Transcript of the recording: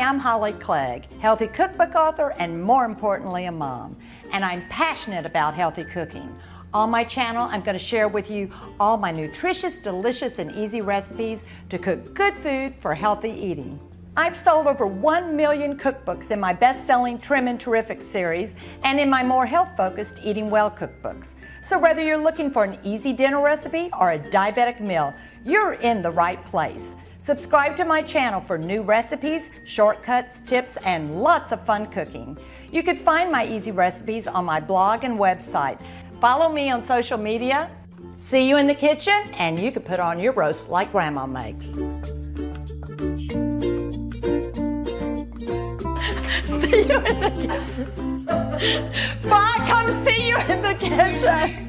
I'm Holly Clegg, healthy cookbook author and more importantly, a mom. And I'm passionate about healthy cooking. On my channel, I'm going to share with you all my nutritious, delicious, and easy recipes to cook good food for healthy eating. I've sold over 1 million cookbooks in my best-selling Trim and Terrific series and in my more health-focused Eating Well cookbooks. So whether you're looking for an easy dinner recipe or a diabetic meal, you're in the right place. Subscribe to my channel for new recipes, shortcuts, tips, and lots of fun cooking. You can find my easy recipes on my blog and website. Follow me on social media. See you in the kitchen, and you can put on your roast like Grandma makes. see you in the kitchen. Bye, come see you in the kitchen.